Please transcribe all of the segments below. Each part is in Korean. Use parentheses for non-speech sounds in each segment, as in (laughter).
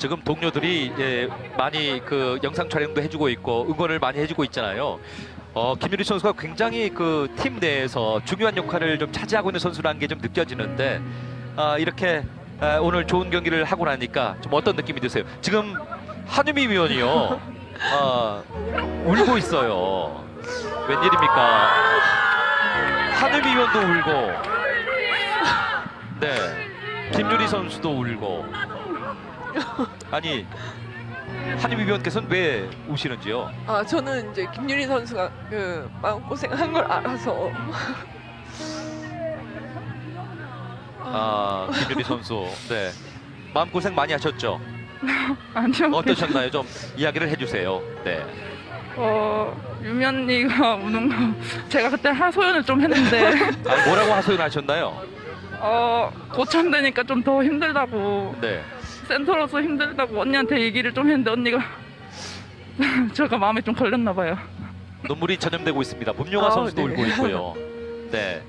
지금 동료들이 예, 많이 그 영상 촬영도 해주고 있고 응원을 많이 해주고 있잖아요. 어, 김유리 선수가 굉장히 그 팀 내에서 중요한 역할을 좀 차지하고 있는 선수라는 게 좀 느껴지는데 아, 이렇게 아, 오늘 좋은 경기를 하고 나니까 좀 어떤 느낌이 드세요? 지금 한유미 위원이요. 아, 울고 있어요. 웬일입니까? 한유미 위원도 울고, 네, 김유리 선수도 울고. (laughs) 아니, 한유미 위원께서는 왜 우시는지요? 아 저는 이제 김유리 선수가 그 마음 고생한 걸 알아서 아, 김유리 선수, 네, 마음 고생 많이 하셨죠? (laughs) 아니요. 어떠셨나요? 좀 이야기를 해주세요. 네. 어, 유미 언니가 우는 거 제가 그때 하소연을 좀 했는데 (laughs) 아, 뭐라고 하소연하셨나요? 어, 고참되니까 좀 더 힘들다고 네. 센터로서 힘들다고 언니한테 얘기를 좀 했는데 언니가 (laughs) 제가 마음에 좀 걸렸나 봐요. 눈물이 전염되고 있습니다. 문용아 아, 선수도 네. 울고 있고요. (laughs) 네.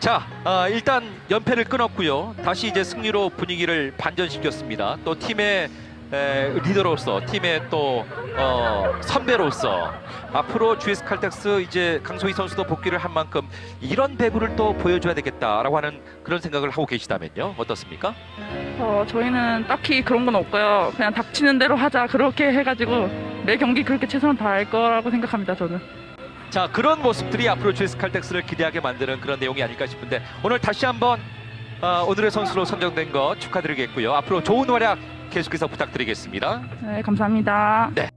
자, 아, 일단 연패를 끊었고요. 다시 이제 승리로 분위기를 반전시켰습니다. 또 팀의 에, 리더로서, 팀의 또 어, 선배로서 앞으로 GS 칼텍스 이제 강소희 선수도 복귀를 한 만큼 이런 배구를 또 보여줘야 되겠다라고 하는 그런 생각을 하고 계시다면요. 어떻습니까? 어, 저희는 딱히 그런 건 없고요. 그냥 닥치는 대로 하자 그렇게 해가지고 매 경기 그렇게 최선을 다할 거라고 생각합니다. 저는. 자 그런 모습들이 앞으로 GS 칼텍스를 기대하게 만드는 그런 내용이 아닐까 싶은데 오늘 다시 한번 어, 오늘의 선수로 선정된 거 축하드리겠고요. 앞으로 좋은 활약 계속해서 부탁드리겠습니다. 네, 감사합니다. 네.